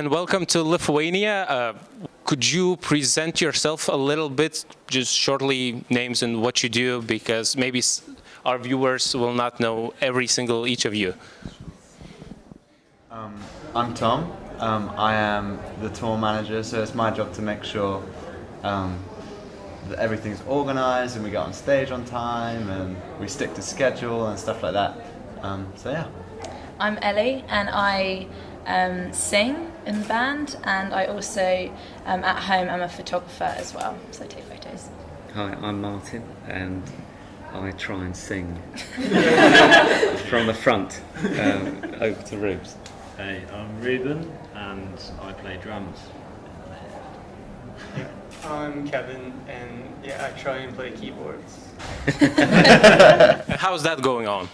and welcome to Lithuania. Uh, could you present yourself a little bit, just shortly names and what you do, because maybe our viewers will not know every single each of you. Um, I'm Tom. Um, I am the tour manager, so it's my job to make sure um, that everything's organized and we get on stage on time and we stick to schedule and stuff like that. Um, so yeah. I'm Ellie and I um, sing in the band and I also um, at home I'm a photographer as well, so I take photos. Hi, I'm Martin and I try and sing from the front um, over to Rubes. Hey, I'm Ruben and I play drums. I'm Kevin and yeah, I try and play keyboards. How's that going on?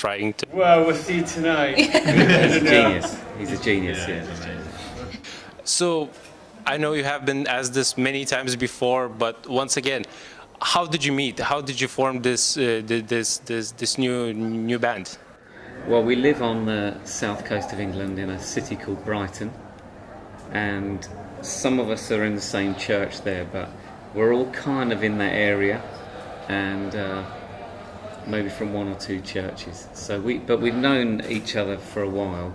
Trying to. Well, we'll see tonight. He's a genius. He's a genius. Yeah. yeah. So, I know you have been asked this many times before, but once again, how did you meet? How did you form this uh, this this this new new band? Well, we live on the south coast of England in a city called Brighton, and some of us are in the same church there, but we're all kind of in that area, and. Uh, maybe from one or two churches. So we, but we've known each other for a while,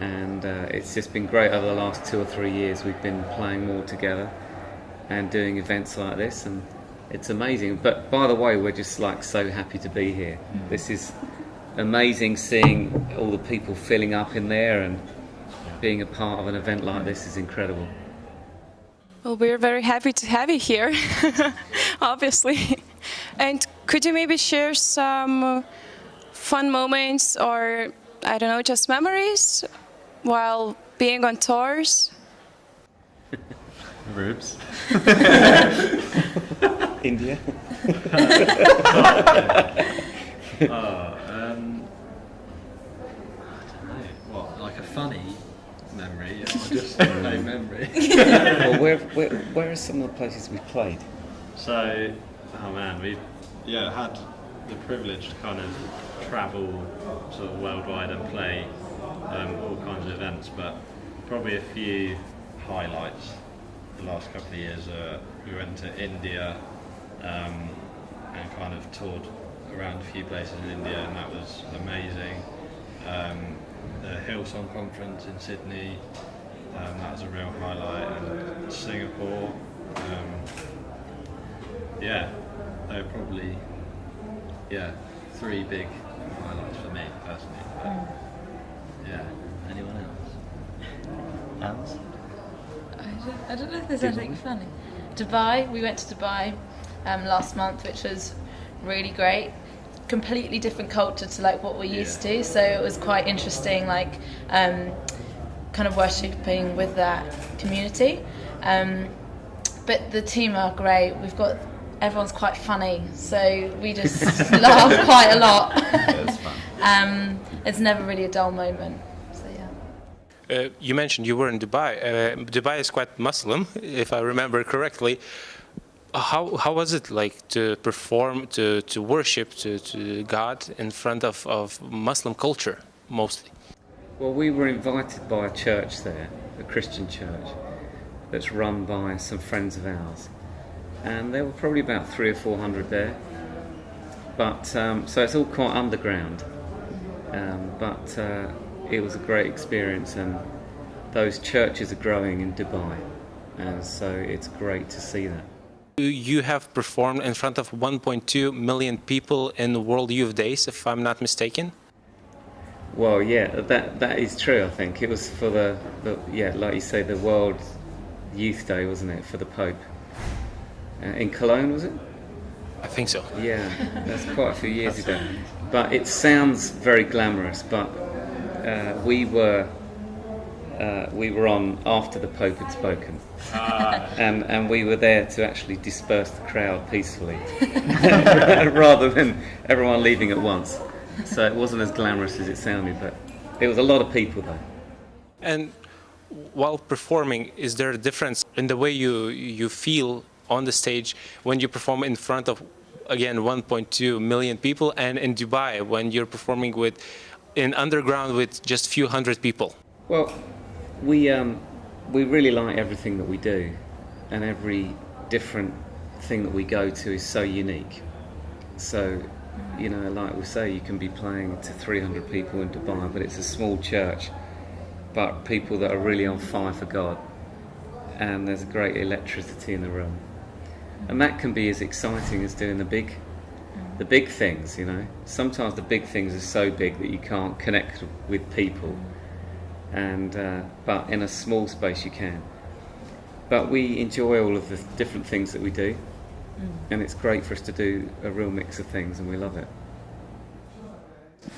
and uh, it's just been great over the last two or three years. We've been playing more together and doing events like this, and it's amazing. But by the way, we're just like so happy to be here. Mm. This is amazing seeing all the people filling up in there and being a part of an event like this is incredible. Well, we're very happy to have you here, obviously. And could you maybe share some fun moments or, I don't know, just memories while being on tours? Rubes. India. oh, um, I don't know. What, like a funny memory or just no memory? well, where, where, where are some of the places we've played? So, oh man, we yeah had the privilege to kind of travel sort of worldwide and play um, all kinds of events, but probably a few highlights the last couple of years. Uh, we went to India um, and kind of toured around a few places in India, and that was amazing. Um, the Hillsong conference in Sydney, um, that was a real highlight, and Singapore. Um, yeah, they're probably yeah three big highlights for me personally. But, mm. Yeah, anyone else? Else? I don't, I don't know if there's anything funny. Dubai, we went to Dubai um, last month, which was really great. Completely different culture to like what we're used to, so it was quite interesting, like um, kind of worshipping with that community. Um, but the team are great. We've got everyone's quite funny, so we just laugh quite a lot. it's fun. Um, it's never really a dull moment. So yeah. Uh, you mentioned you were in Dubai. Uh, Dubai is quite Muslim, if I remember correctly. How how was it like to perform, to to worship, to, to God in front of, of Muslim culture mostly? Well, we were invited by a church there, a Christian church, that's run by some friends of ours and there were probably about three or four hundred there. But um, so it's all quite underground, um, but uh, it was a great experience, and those churches are growing in Dubai, and so it's great to see that. You have performed in front of 1.2 million people in World Youth Days, if I'm not mistaken. Well, yeah, that that is true. I think it was for the, the yeah, like you say, the World Youth Day, wasn't it, for the Pope? Uh, in Cologne, was it? I think so. Yeah, that's quite a few years ago. But it sounds very glamorous. But uh, we were uh, we were on after the Pope had spoken, ah. and and we were there to actually disperse the crowd peacefully, rather than everyone leaving at once. So it wasn't as glamorous as it sounded, but it was a lot of people though. And while performing, is there a difference in the way you you feel on the stage when you perform in front of again 1.2 million people and in Dubai when you're performing with in underground with just a few hundred people? Well, we um, we really like everything that we do, and every different thing that we go to is so unique. So, you know, like we say, you can be playing to 300 people in Dubai, but it's a small church, but people that are really on fire for God, and there's a great electricity in the room, and that can be as exciting as doing the big, the big things. You know, sometimes the big things are so big that you can't connect with people, and uh, but in a small space you can. But we enjoy all of the different things that we do, and it's great for us to do a real mix of things, and we love it.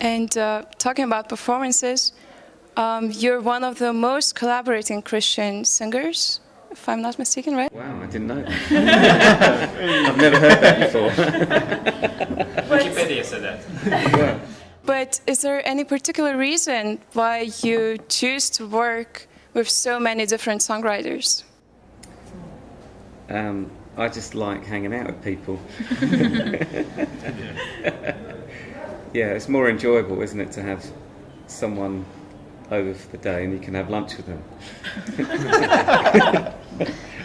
And uh, talking about performances, um, you're one of the most collaborating Christian singers, if I'm not mistaken, right? Wow, I didn't know that. I've never heard that before. Wikipedia said that. But is there any particular reason why you choose to work with so many different songwriters? Um, I just like hanging out with people. yeah, it's more enjoyable, isn't it, to have someone over for the day and you can have lunch with them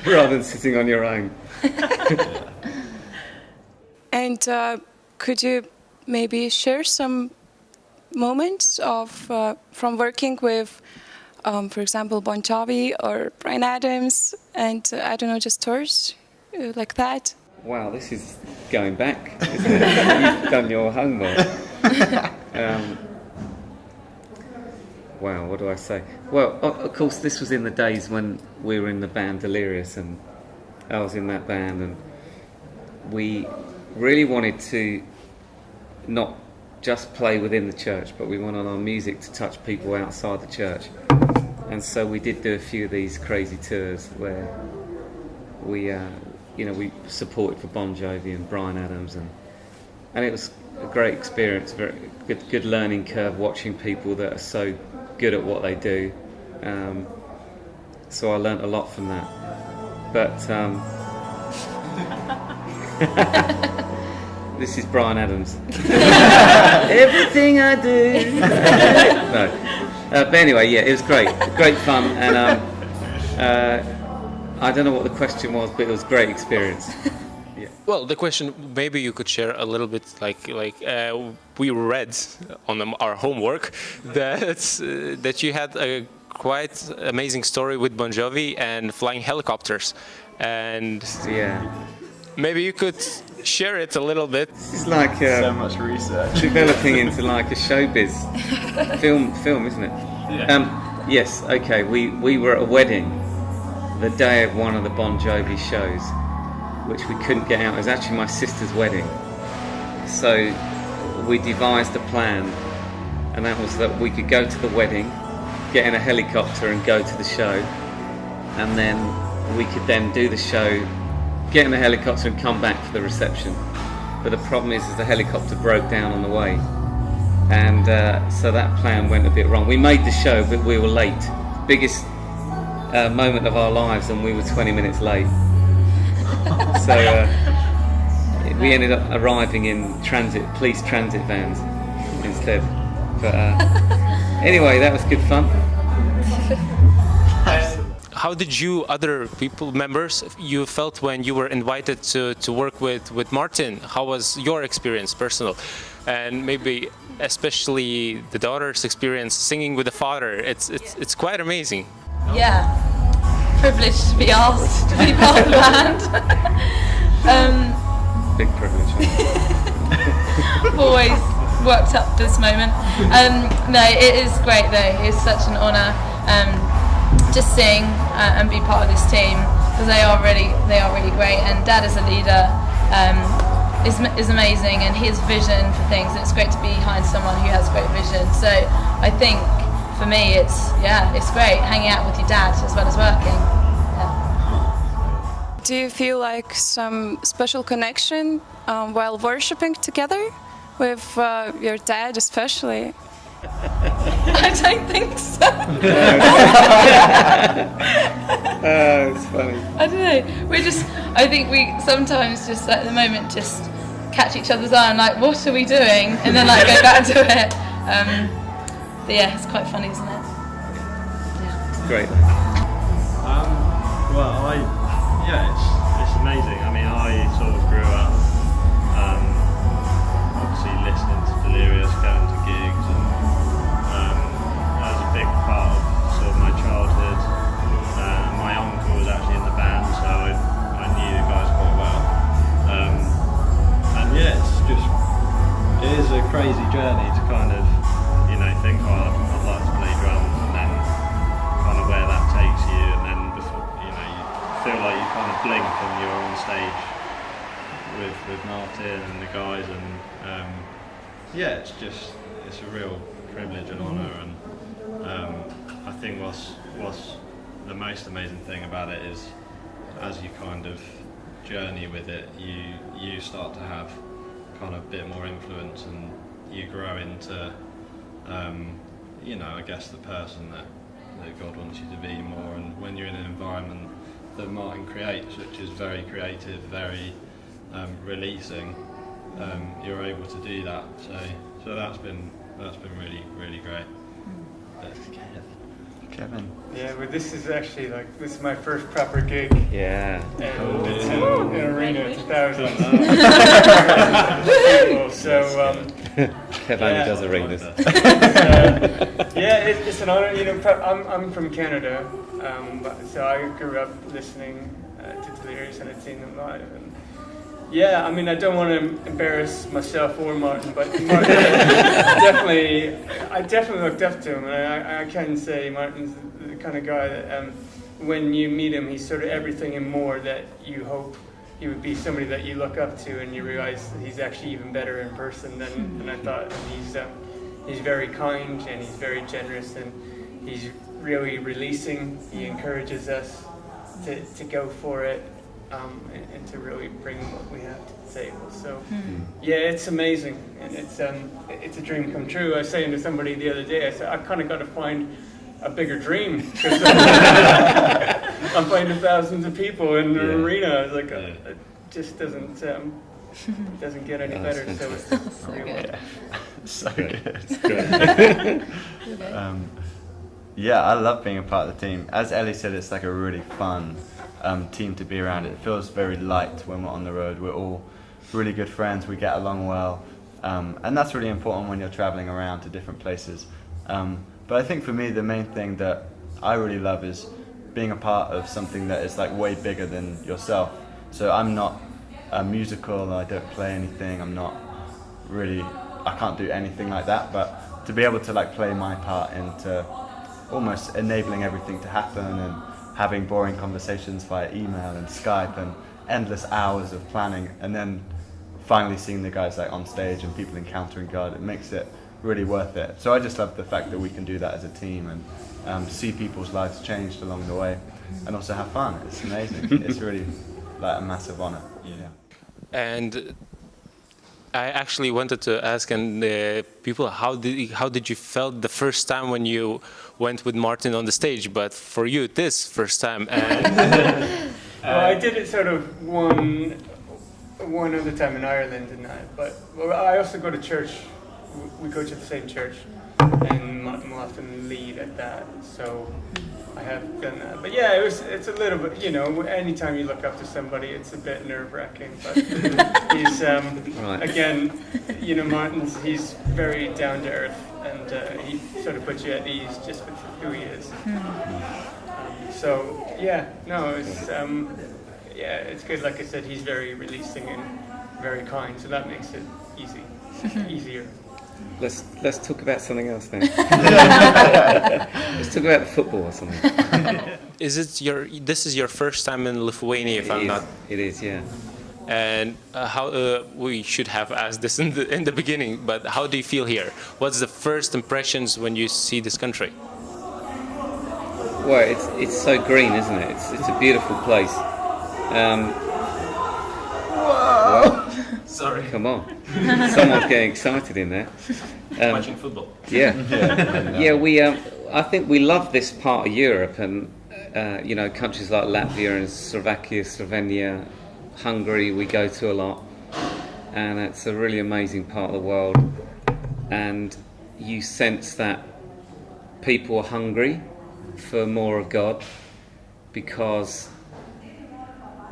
rather than sitting on your own. And uh, could you maybe share some moments of uh, from working with, um, for example, Bon Jovi or Bryan Adams, and uh, I don't know, just tours uh, like that? Wow, this is going back, isn't it? You've done your homework. Um, wow, what do I say? Well, of course, this was in the days when we were in the band Delirious, and I was in that band, and we really wanted to not just play within the church, but we wanted our music to touch people outside the church. And so we did do a few of these crazy tours where we, uh, you know, we supported for Bon Jovi and Bryan Adams, and and it was a great experience, very good, good learning curve watching people that are so good at what they do. Um, so I learnt a lot from that. But um, this is Bryan Adams. Everything I do. no. Uh, but anyway, yeah, it was great, great fun, and um, uh, I don't know what the question was, but it was a great experience. Well, the question maybe you could share a little bit, like like uh, we read on the, our homework that uh, that you had a quite amazing story with Bon Jovi and flying helicopters, and Yeah, maybe you could share it a little bit. it's like So um, much research. developing into like a showbiz film, film, isn't it? Um, yes. Okay. We we were at a wedding the day of one of the Bon Jovi shows, which we couldn't get out. It was actually my sister's wedding, so we devised a plan, and that was that we could go to the wedding, get in a helicopter, and go to the show, and then we could then do the show, get in the helicopter, and come back for the reception. But the problem is, is the helicopter broke down on the way and uh, so that plan went a bit wrong. We made the show, but we were late. Biggest uh, moment of our lives, and we were 20 minutes late. so uh, we ended up arriving in transit, police transit vans instead. But uh, anyway, that was good fun. How did you, other people, members, you felt when you were invited to, to work with, with Martin? How was your experience, personal? And maybe especially the daughter's experience singing with the father. It's, it's, it's quite amazing. Yeah, privileged to be asked to be part of the band. um, Big privilege. always worked up this moment. Um, no, it is great though. It's such an honour um, to sing uh, and be part of this team because they are really they are really great. And Dad as a leader um, is is amazing, and his vision for things. It's great to be behind someone who has great vision. So I think for me, it's yeah, it's great hanging out with your dad as well as working. Yeah. Do you feel like some special connection um, while worshiping together with uh, your dad, especially? I don't think so. Oh, it's funny. I don't know. We're just. I think we sometimes just at the moment just catch each other's eye and like, what are we doing? And then like go back to it. Um, but yeah, it's quite funny, isn't it? Yeah. great. Um, well, I yeah, it's it's amazing. I mean, I sort of yeah, it's just it's a real privilege and honour, and um, I think what's what's the most amazing thing about it is as you kind of journey with it, you you start to have kind of a bit more influence, and you grow into um, you know I guess the person that that God wants you to be more. And when you're in an environment that Martin creates, which is very creative, very um, releasing, um, you're able to do that. So, so that's been that's been really really great. But, Kevin. Yeah, well, this is actually like this is my first proper gig, Yeah. and it's in an arena of thousands. So um, Kev only Yeah. does arenas. uh, yeah, it, it's an honor. You know, I'm I'm from Canada, um, but, so I grew up listening uh, to Delirious and I'd seen them live. And yeah, I mean, I don't want to embarrass myself or Martin, but Martin definitely, I definitely looked up to him, and I, I can say Martin's the kind of guy that um, when you meet him, he's sort of everything and more that you hope he would be somebody that you look up to, and you realize he's actually even better in person than, than I thought. He's um, he's very kind and he's very generous, and he's really releasing. He encourages us to, to go for it um, and, and to really bring what we have to the table. So yeah, it's amazing, and it's um, it's a dream come true. I was saying to somebody the other day, I said I kind of got to find a bigger dream. 'cause I'm playing to thousands of people in the Yeah. arena. I was like, uh, Yeah. it just doesn't um, doesn't get any that's better. So it's So really good. so good. Okay. Um, yeah, I love being a part of the team. As Ellie said, it's like a really fun um, team to be around. It feels very light when we're on the road. We're all really good friends. We get along well, um, and that's really important when you're traveling around to different places. Um, but I think for me, the main thing that I really love is being a part of something that is like way bigger than yourself. So I'm not a musical. I don't play anything. I'm not really I can't do anything like that but to be able to like play my part into almost enabling everything to happen and having boring conversations via email and Skype and endless hours of planning and then finally seeing the guys like on stage and people encountering God it makes it really worth it. So I just love the fact that we can do that as a team and um, see people's lives changed along the way and also have fun. It's amazing. It's really like a massive honor. Yeah. And I actually wanted to ask and uh, people how did how did you felt the first time when you went with Martin on the stage? But for you, this first time, and Well, I did it sort of one one other time in Ireland, didn't I? But I also go to church. W- We go to the same church, and Martin will often lead at that. So I have done that. But yeah, it was. It's a little bit. You know, anytime you look up to somebody, it's a bit nerve wracking. But he's um, Right. again, you know, Martin's. He's very down to earth, and uh, he sort of puts you at ease just with who he is. So yeah, no, it's um, yeah, it's good. Like I said, he's very releasing and very kind, so that makes it easy, easier. Let's let's talk about something else then. let's talk about football or something. is it your this is your first time in Lithuania, if It I'm is, not? It is, yeah. And uh, how uh, we should have asked this in the in the beginning, but how do you feel here? What's the first impressions when you see this country? Well, it's it's so green, isn't it? It's it's a beautiful place. Um, Sorry, come on, someone's getting excited in there. Um, watching football. Yeah, yeah. We, um, I think we love this part of Europe, and uh, you know, countries like Latvia and Slovakia, Slovenia, Hungary. We go to a lot, and it's a really amazing part of the world. And you sense that people are hungry, for more of God because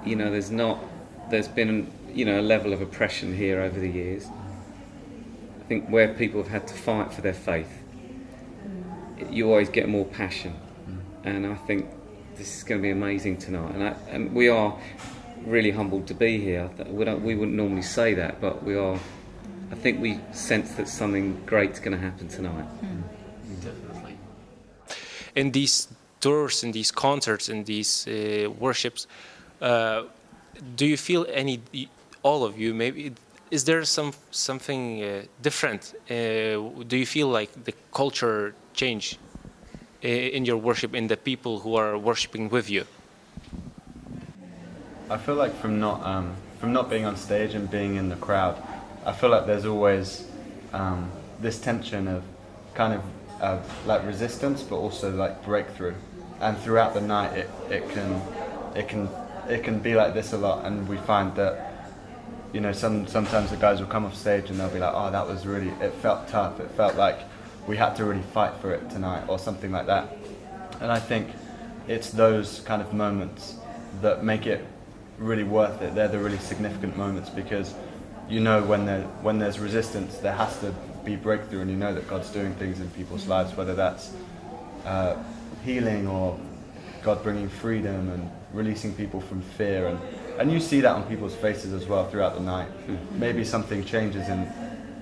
you know there's not there's been you know a level of oppression here over the years. I think where people have had to fight for their faith, you always get more passion, and I think this is going to be amazing tonight. And, I, and we are really humbled to be here. We, don't, we wouldn't normally say that, but we are. I think we sense that something great's going to happen tonight. Definitely. In these tours, in these concerts, in these uh, worships, uh, do you feel any, all of you, maybe, is there some something uh, different? Uh, do you feel like the culture change uh, in your worship, in the people who are worshiping with you? I feel like from not um, from not being on stage and being in the crowd, I feel like there's always um, this tension of kind of uh, like resistance, but also like breakthrough. And throughout the night, it, it can it can it can be like this a lot, and we find that you know some sometimes the guys will come off stage and they'll be like, oh, that was really it felt tough. It felt like we had to really fight for it tonight, or something like that. And I think it's those kind of moments that make it really worth it. They're the really significant moments because you know when there when there's resistance, there has to be breakthrough, and you know that God's doing things in people's lives, whether that's uh, healing or God bringing freedom and releasing people from fear, and and you see that on people's faces as well throughout the night. Maybe something changes in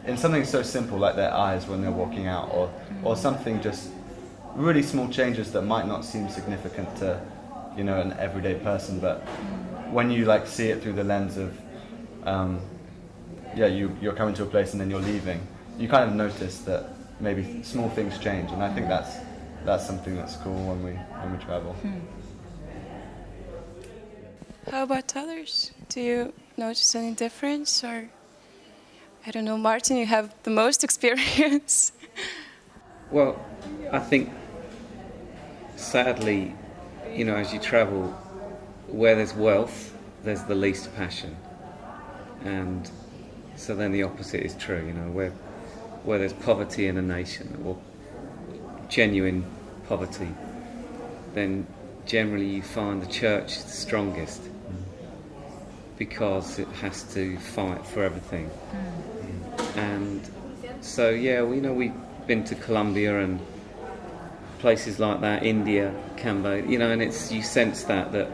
in something so simple like their eyes when they're walking out, or or something just really small changes that might not seem significant to you know an everyday person, but when you like see it through the lens of, um, yeah, you you're coming to a place and then you're leaving, you kind of notice that maybe small things change, and I think that's that's something that's cool when we when we travel. Hmm. How about others? Do you notice any difference, or I don't know, Martin? You have the most experience. well, I think sadly, you know, as you travel, where there's wealth, there's the least passion. And so then the opposite is true, you know, where, where there's poverty in a nation or genuine poverty, then generally you find the church the strongest because it has to fight for everything. And so, yeah, we you know we've been to Colombia and places like that, India, Cambodia, you know, and it's you sense that that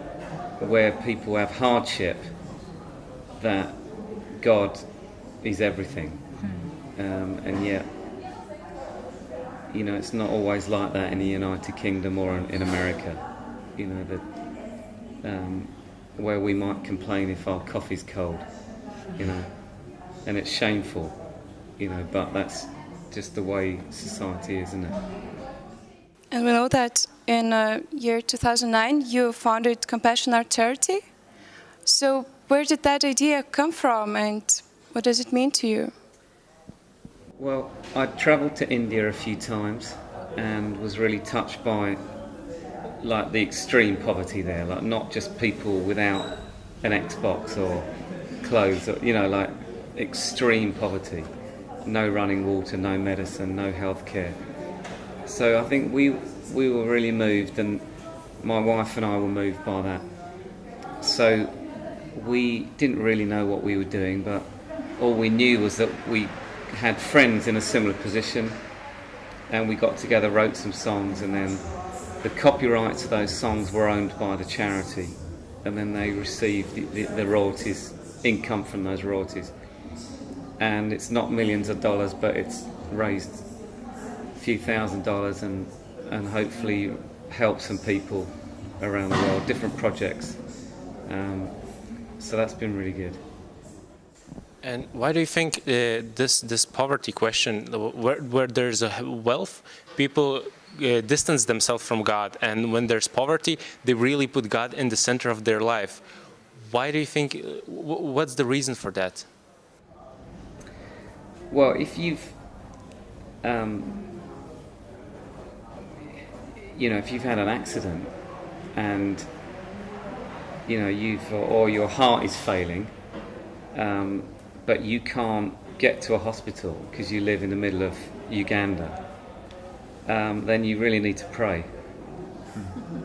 where people have hardship, that God is everything. Um, and yet, you know, it's not always like that in the United Kingdom or in, in America. You know, that um, where we might complain if our coffee's cold, you know, and it's shameful, you know, but that's just the way society is, isn't it? And we know that in uh, year 2009 you founded Compassion Art Charity. So where did that idea come from and what does it mean to you? Well, I travelled to India a few times and was really touched by like the extreme poverty there, like not just people without an Xbox or clothes, or, you know, like extreme poverty. No running water, no medicine, no healthcare. So I think we we were really moved, and my wife and I were moved by that. So we didn't really know what we were doing, but all we knew was that we had friends in a similar position, and we got together, wrote some songs, and then the copyrights of those songs were owned by the charity, and then they received the, the, the royalties, income from those royalties. And it's not millions of dollars, but it's raised a few thousand dollars and, and hopefully help some people around the world, different projects. Um, so that's been really good. And why do you think uh, this this poverty question, where, where there's a wealth, people uh, distance themselves from God, and when there's poverty, they really put God in the center of their life. Why do you think? Uh, what's the reason for that? Well, if you've, um, you know, if you've had an accident, and you know you've or your heart is failing, um, but you can't get to a hospital because you live in the middle of Uganda um, then you really need to pray.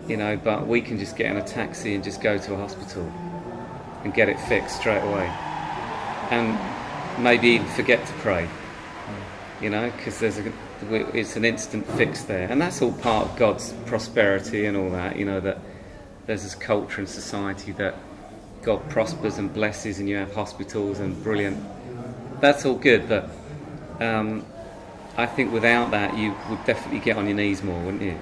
you know, but we can just get in a taxi and just go to a hospital and get it fixed straight away. And maybe even forget to pray, you know, because there's a, it's an instant fix there. And that's all part of God's prosperity and all that, you know, that there's this culture and society that God prospers and blesses and you have hospitals and brilliant. That's all good, but um, I think without that you would definitely get on your knees more, wouldn't you?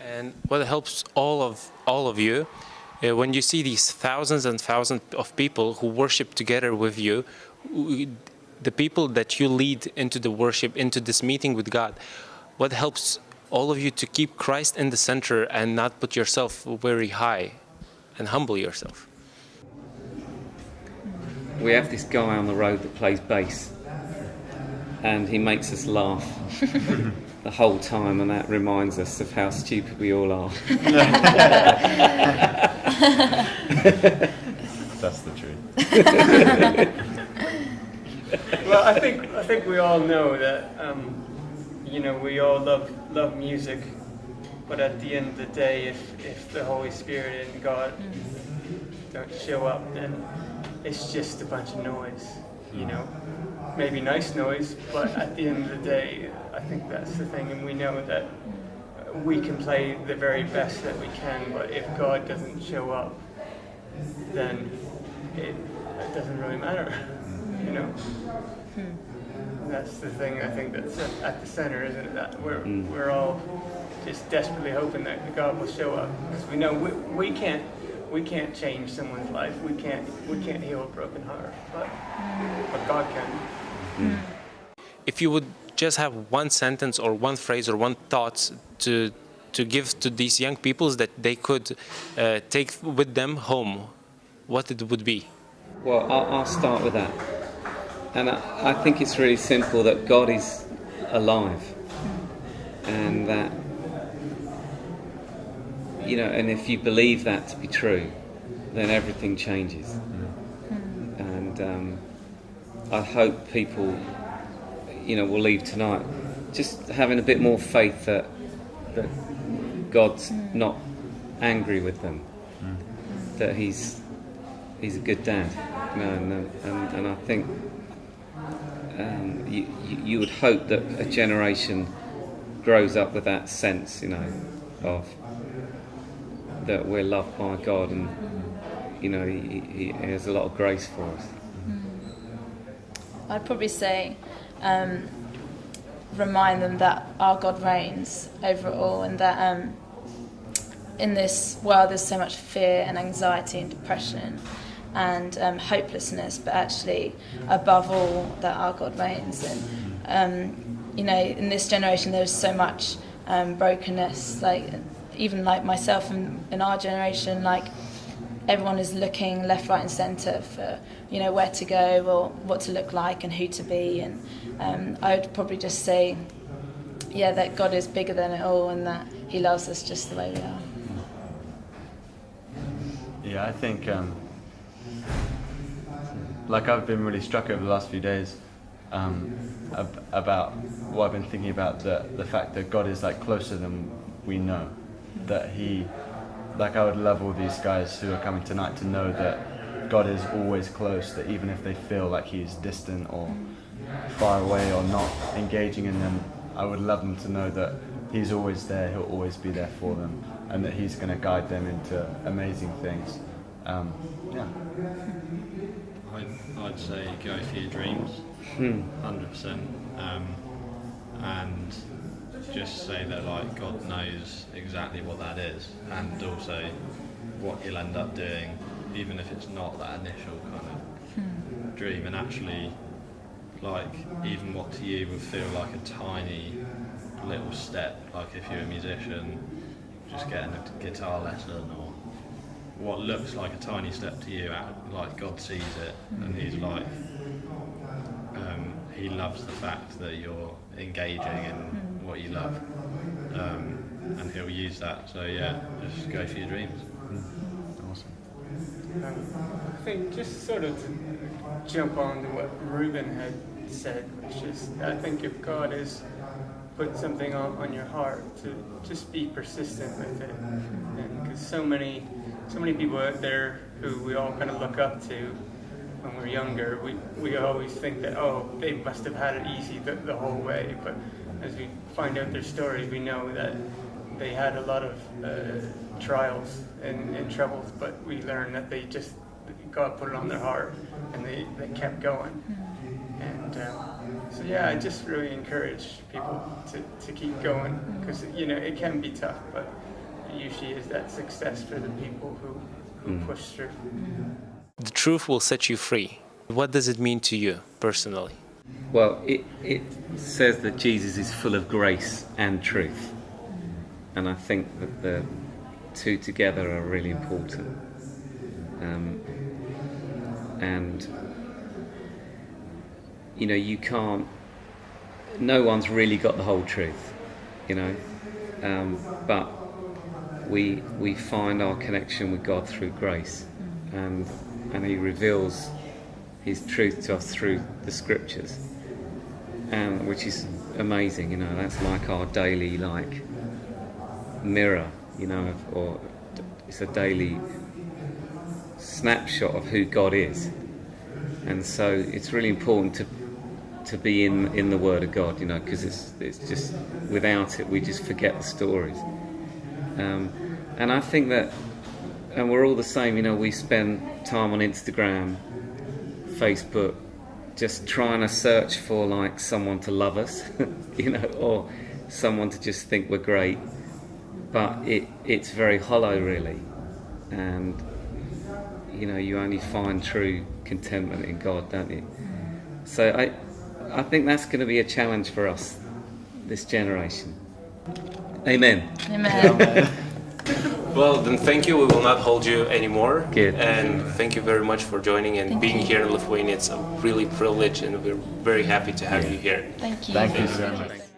And what helps all of all of you uh, when you see these thousands and thousands of people who worship together with you, the people that you lead into the worship, into this meeting with God, what helps all of you to keep Christ in the center and not put yourself very high and humble yourself? We have this guy on the road that plays bass and he makes us laugh the whole time, and that reminds us of how stupid we all are. That's the truth. well, I think I think we all know that um, you know we all love love music, but at the end of the day, if if the Holy Spirit and God don't show up, then it's just a bunch of noise, you know. Maybe nice noise, but at the end of the day, I think that's the thing, and we know that we can play the very best that we can, but if God doesn't show up, then it, it doesn't really matter, you know. And that's the thing I think that's at the center, isn't it? That we're hmm. we're all just desperately hoping that God will show up because we know we, we can't we can't change someone's life. We can't we can't heal a broken heart, but but God can. If you would just have one sentence or one phrase or one thought to to give to these young peoples that they could uh, take with them home, what it would be? Well, I'll, I'll start with that. And I, I think it's really simple that God is alive. And that, you know, and if you believe that to be true, then everything changes. And um, I hope people, you know, will leave tonight just having a bit more faith that, that God's not angry with them, that He's he's a good dad, you know, and, and, and I think um, you, you you would hope that a generation grows up with that sense, you know, of that we're loved by God, and you know, he, he has a lot of grace for us. I'd probably say um, remind them that our God reigns over it all and that um, in this world there's so much fear and anxiety and depression and um, hopelessness, but actually, above all, that our God reigns. And, um, you know, in this generation there's so much um, brokenness, like even like myself and in our generation, like everyone is looking left, right, and centre for you know where to go or what to look like and who to be. And um, I would probably just say, yeah, that God is bigger than it all and that He loves us just the way we are. Yeah, I think, um, like I've been really struck over the last few days um, ab- about what I've been thinking about the the fact that God is like closer than we know. That He, like I would love all these guys who are coming tonight to know that God is always close. That even if they feel like He's distant or far away or not engaging in them, I would love them to know that He's always there. He'll always be there for them, and that He's going to guide them into amazing things. Um, yeah. I'd, I'd say go for your dreams, hundred percent, um, and just say that like God knows exactly what that is, and also what you'll end up doing, even if it's not that initial kind of hmm. dream, and actually, like even what to you would feel like a tiny little step, like if you're a musician, just getting a guitar lesson or what looks like a tiny step to you, like God sees it, and hmm. He's like, um, He loves the fact that you're engaging in hmm. What you love, um, and He'll use that. So yeah, just go for your dreams. Awesome. Um, I think just sort of jump on to what Ruben had said, which is I think if God has put something on, on your heart, to just be persistent with it, and because so many so many people out there who we all kind of look up to when we're younger, we, we always think that, oh, they must have had it easy the, the whole way. But as we find out their stories, we know that they had a lot of uh, trials and, and troubles, but we learn that they just, God put it on their heart and they, they kept going. And um, so, yeah, I just really encourage people to, to keep going because, you know, it can be tough, but it usually is that success for the people who, who push through. The truth will set you free. What does it mean to you personally? Well, it, it says that Jesus is full of grace and truth. And I think that the two together are really important. Um, and, you know, you can't, no one's really got the whole truth, you know. Um, but we, we find our connection with God through grace. And, and He reveals His truth to us through the scriptures and which is amazing. You know, that's like our daily like mirror. You know, or it's a daily snapshot of who God is, and so it's really important to to be in in the Word of God. You know, because it's it's just without it we just forget the stories. Um, and I think that, and we're all the same. You know, we spend time on Instagram, Facebook, just trying to search for like someone to love us, you know, or someone to just think we're great. But it, it's very hollow, really, and you know, you only find true contentment in God, don't you? So I, I think that's going to be a challenge for us, this generation. Amen. Amen. Well, then thank you. We will not hold you anymore. Good. And thank you very much for joining and Thank being you. here in Lithuania. It's a really privilege, and we're very happy to have you here. Thank you. Thank you so much. Thanks.